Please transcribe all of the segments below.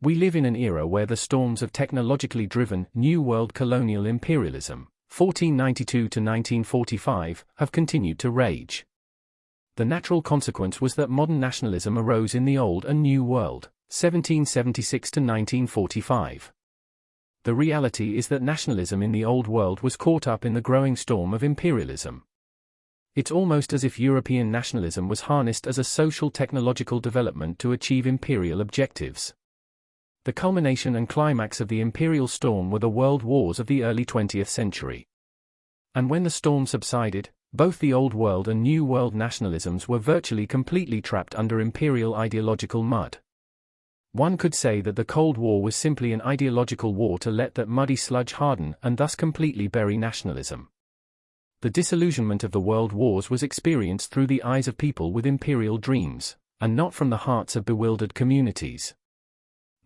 We live in an era where the storms of technologically driven New World colonial imperialism, 1492 to 1945, have continued to rage. The natural consequence was that modern nationalism arose in the Old and New World, 1776 to 1945. The reality is that nationalism in the Old World was caught up in the growing storm of imperialism. It's almost as if European nationalism was harnessed as a social technological development to achieve imperial objectives. The culmination and climax of the imperial storm were the world wars of the early 20th century. And when the storm subsided, both the Old World and New World nationalisms were virtually completely trapped under imperial ideological mud. One could say that the Cold War was simply an ideological war to let that muddy sludge harden and thus completely bury nationalism. The disillusionment of the world wars was experienced through the eyes of people with imperial dreams, and not from the hearts of bewildered communities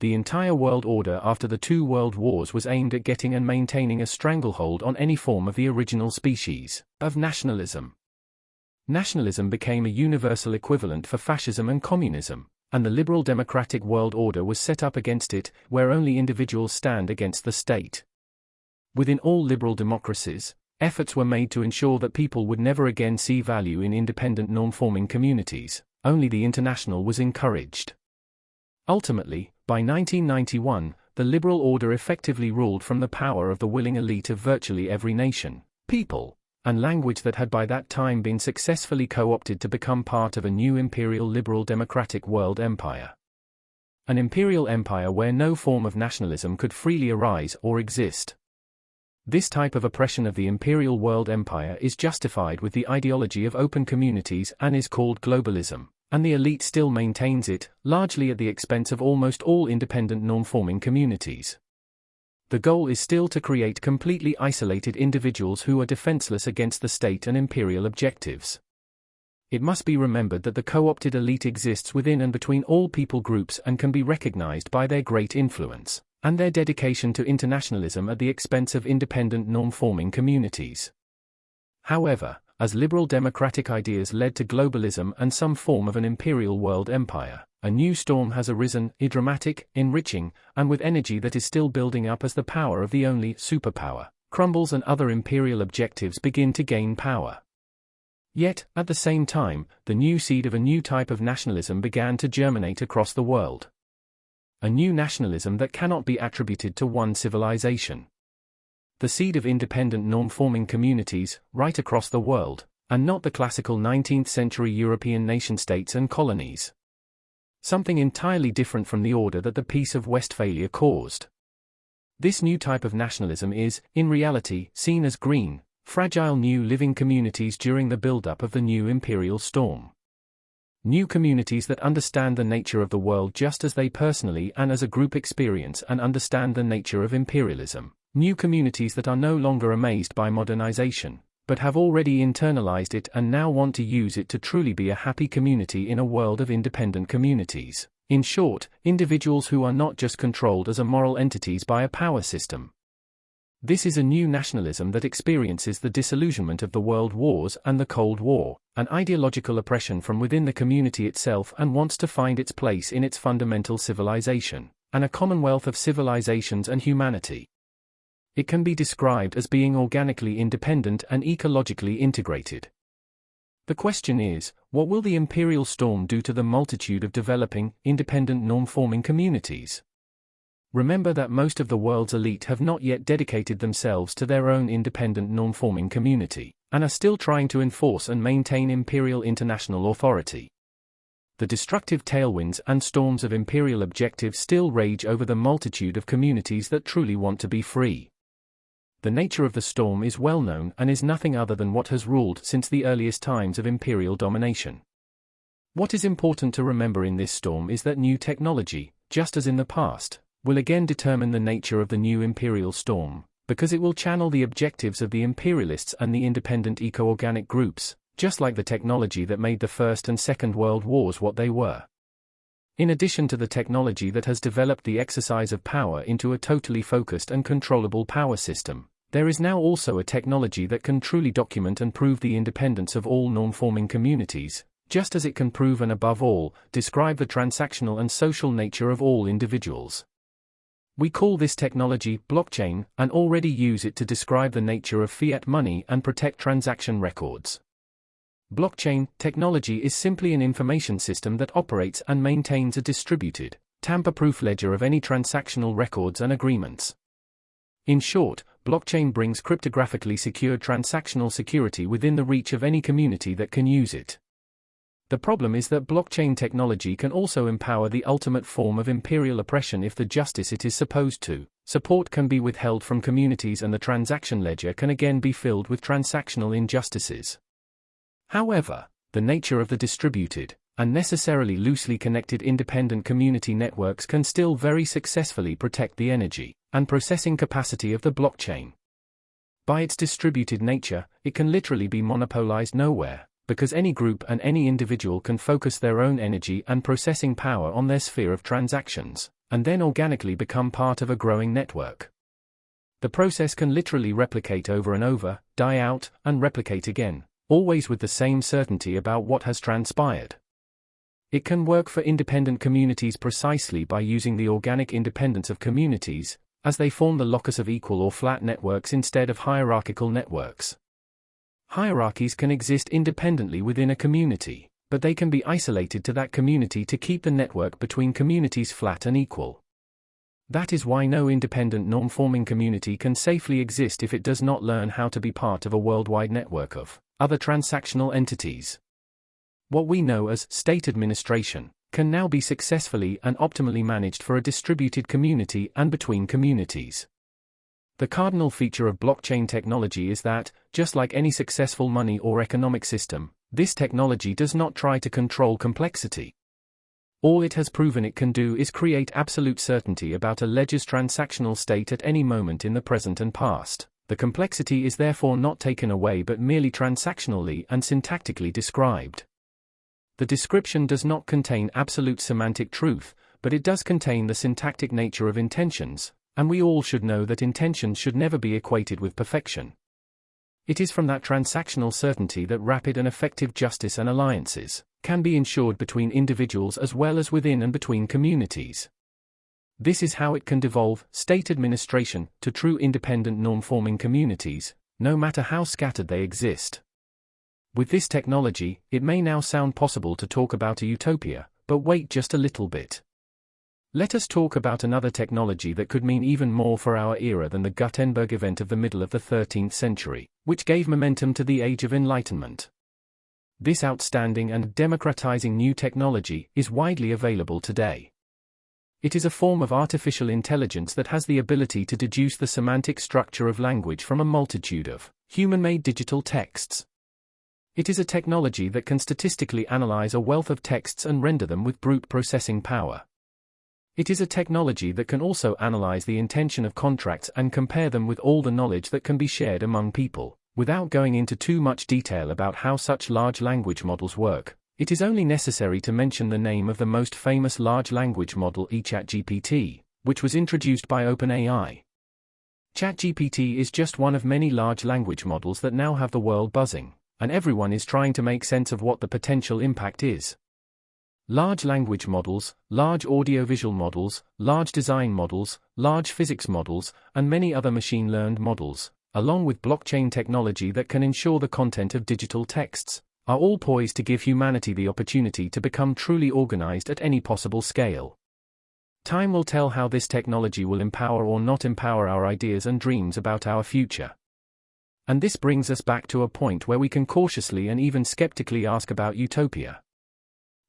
the entire world order after the two world wars was aimed at getting and maintaining a stranglehold on any form of the original species of nationalism. Nationalism became a universal equivalent for fascism and communism, and the liberal democratic world order was set up against it, where only individuals stand against the state. Within all liberal democracies, efforts were made to ensure that people would never again see value in independent norm-forming communities, only the international was encouraged. Ultimately, by 1991, the liberal order effectively ruled from the power of the willing elite of virtually every nation, people, and language that had by that time been successfully co-opted to become part of a new imperial liberal democratic world empire. An imperial empire where no form of nationalism could freely arise or exist. This type of oppression of the imperial world empire is justified with the ideology of open communities and is called globalism and the elite still maintains it, largely at the expense of almost all independent norm-forming communities. The goal is still to create completely isolated individuals who are defenseless against the state and imperial objectives. It must be remembered that the co-opted elite exists within and between all people groups and can be recognized by their great influence, and their dedication to internationalism at the expense of independent norm-forming communities. However, as liberal democratic ideas led to globalism and some form of an imperial world empire, a new storm has arisen, dramatic, enriching, and with energy that is still building up as the power of the only superpower crumbles and other imperial objectives begin to gain power. Yet, at the same time, the new seed of a new type of nationalism began to germinate across the world. A new nationalism that cannot be attributed to one civilization the seed of independent norm-forming communities, right across the world, and not the classical 19th-century European nation-states and colonies. Something entirely different from the order that the Peace of Westphalia caused. This new type of nationalism is, in reality, seen as green, fragile new living communities during the build-up of the new imperial storm. New communities that understand the nature of the world just as they personally and as a group experience and understand the nature of imperialism. New communities that are no longer amazed by modernization, but have already internalized it and now want to use it to truly be a happy community in a world of independent communities. In short, individuals who are not just controlled as a moral entities by a power system. This is a new nationalism that experiences the disillusionment of the world wars and the Cold War, an ideological oppression from within the community itself and wants to find its place in its fundamental civilization, and a commonwealth of civilizations and humanity. It can be described as being organically independent and ecologically integrated. The question is, what will the imperial storm do to the multitude of developing, independent norm-forming communities? Remember that most of the world's elite have not yet dedicated themselves to their own independent norm-forming community, and are still trying to enforce and maintain imperial international authority. The destructive tailwinds and storms of imperial objectives still rage over the multitude of communities that truly want to be free the nature of the storm is well known and is nothing other than what has ruled since the earliest times of imperial domination. What is important to remember in this storm is that new technology, just as in the past, will again determine the nature of the new imperial storm, because it will channel the objectives of the imperialists and the independent eco-organic groups, just like the technology that made the First and Second World Wars what they were. In addition to the technology that has developed the exercise of power into a totally focused and controllable power system, there is now also a technology that can truly document and prove the independence of all norm-forming communities, just as it can prove and above all, describe the transactional and social nature of all individuals. We call this technology blockchain and already use it to describe the nature of fiat money and protect transaction records. Blockchain technology is simply an information system that operates and maintains a distributed, tamper-proof ledger of any transactional records and agreements. In short, blockchain brings cryptographically secure transactional security within the reach of any community that can use it. The problem is that blockchain technology can also empower the ultimate form of imperial oppression if the justice it is supposed to support can be withheld from communities and the transaction ledger can again be filled with transactional injustices. However, the nature of the distributed, and necessarily loosely connected independent community networks can still very successfully protect the energy and processing capacity of the blockchain. By its distributed nature, it can literally be monopolized nowhere, because any group and any individual can focus their own energy and processing power on their sphere of transactions, and then organically become part of a growing network. The process can literally replicate over and over, die out, and replicate again, always with the same certainty about what has transpired. It can work for independent communities precisely by using the organic independence of communities, as they form the locus of equal or flat networks instead of hierarchical networks. Hierarchies can exist independently within a community, but they can be isolated to that community to keep the network between communities flat and equal. That is why no independent norm-forming community can safely exist if it does not learn how to be part of a worldwide network of other transactional entities. What we know as state administration can now be successfully and optimally managed for a distributed community and between communities. The cardinal feature of blockchain technology is that, just like any successful money or economic system, this technology does not try to control complexity. All it has proven it can do is create absolute certainty about a ledger's transactional state at any moment in the present and past. The complexity is therefore not taken away but merely transactionally and syntactically described. The description does not contain absolute semantic truth, but it does contain the syntactic nature of intentions, and we all should know that intentions should never be equated with perfection. It is from that transactional certainty that rapid and effective justice and alliances can be ensured between individuals as well as within and between communities. This is how it can devolve state administration to true independent norm-forming communities, no matter how scattered they exist. With this technology, it may now sound possible to talk about a utopia, but wait just a little bit. Let us talk about another technology that could mean even more for our era than the Gutenberg event of the middle of the 13th century, which gave momentum to the Age of Enlightenment. This outstanding and democratizing new technology is widely available today. It is a form of artificial intelligence that has the ability to deduce the semantic structure of language from a multitude of human-made digital texts. It is a technology that can statistically analyze a wealth of texts and render them with brute processing power. It is a technology that can also analyze the intention of contracts and compare them with all the knowledge that can be shared among people. Without going into too much detail about how such large language models work, it is only necessary to mention the name of the most famous large language model eChatGPT, which was introduced by OpenAI. ChatGPT is just one of many large language models that now have the world buzzing, and everyone is trying to make sense of what the potential impact is. Large language models, large audiovisual models, large design models, large physics models, and many other machine-learned models, along with blockchain technology that can ensure the content of digital texts, are all poised to give humanity the opportunity to become truly organized at any possible scale. Time will tell how this technology will empower or not empower our ideas and dreams about our future. And this brings us back to a point where we can cautiously and even skeptically ask about utopia.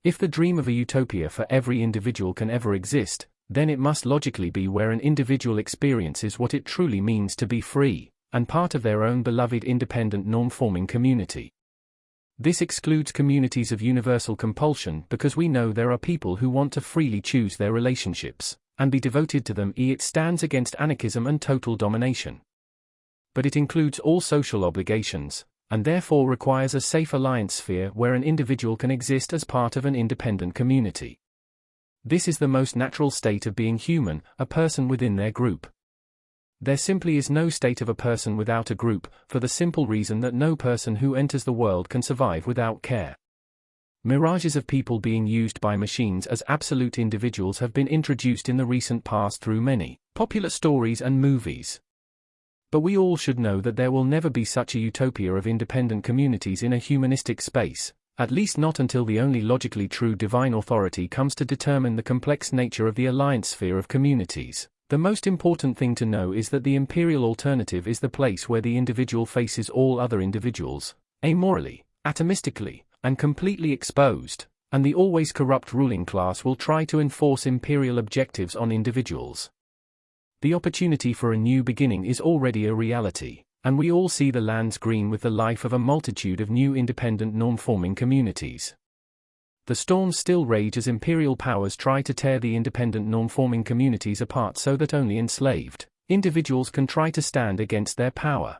If the dream of a utopia for every individual can ever exist, then it must logically be where an individual experiences what it truly means to be free, and part of their own beloved independent norm-forming community. This excludes communities of universal compulsion because we know there are people who want to freely choose their relationships, and be devoted to them. e It stands against anarchism and total domination. But it includes all social obligations, and therefore requires a safe alliance sphere where an individual can exist as part of an independent community. This is the most natural state of being human, a person within their group. There simply is no state of a person without a group, for the simple reason that no person who enters the world can survive without care. Mirages of people being used by machines as absolute individuals have been introduced in the recent past through many popular stories and movies. But we all should know that there will never be such a utopia of independent communities in a humanistic space, at least not until the only logically true divine authority comes to determine the complex nature of the alliance sphere of communities. The most important thing to know is that the imperial alternative is the place where the individual faces all other individuals, amorally, atomistically, and completely exposed, and the always corrupt ruling class will try to enforce imperial objectives on individuals. The opportunity for a new beginning is already a reality, and we all see the lands green with the life of a multitude of new independent norm-forming communities. The storms still rage as imperial powers try to tear the independent norm-forming communities apart so that only enslaved individuals can try to stand against their power.